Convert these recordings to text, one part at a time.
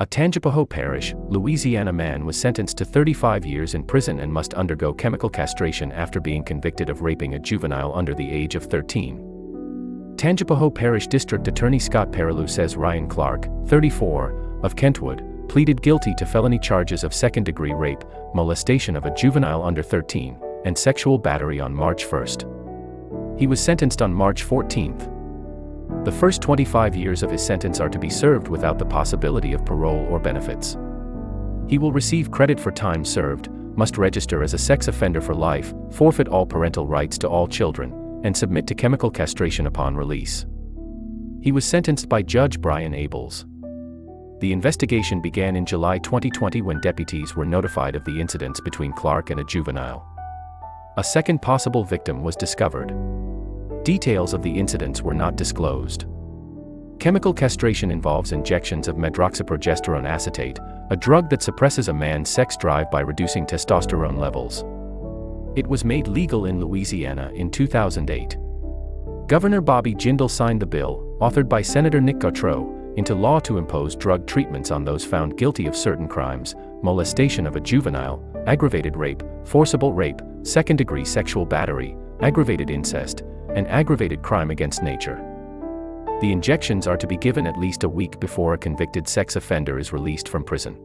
A Tangipahoa Parish, Louisiana man was sentenced to 35 years in prison and must undergo chemical castration after being convicted of raping a juvenile under the age of 13. Tangipahoa Parish District Attorney Scott Perrilloux says Ryan Clark, 34, of Kentwood, pleaded guilty to felony charges of second-degree rape, molestation of a juvenile under 13, and sexual battery on March 1. He was sentenced on March 14. The first 25 years of his sentence are to be served without the possibility of parole or benefits. He will receive credit for time served, must register as a sex offender for life, forfeit all parental rights to all children, and submit to chemical castration upon release. He was sentenced by Judge Brian Abels. The investigation began in July 2020 when deputies were notified of the incidents between Clark and a juvenile. A second possible victim was discovered. Details of the incidents were not disclosed. Chemical castration involves injections of medroxyprogesterone acetate, a drug that suppresses a man's sex drive by reducing testosterone levels. It was made legal in Louisiana in 2008. Governor Bobby Jindal signed the bill, authored by Senator Nick Gautreaux, into law to impose drug treatments on those found guilty of certain crimes molestation of a juvenile, aggravated rape, forcible rape, second degree sexual battery, aggravated incest, and aggravated crime against nature. The injections are to be given at least a week before a convicted sex offender is released from prison.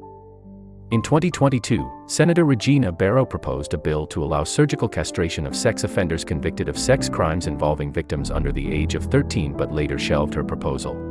In 2022, Senator Regina Barrow proposed a bill to allow surgical castration of sex offenders convicted of sex crimes involving victims under the age of 13 but later shelved her proposal.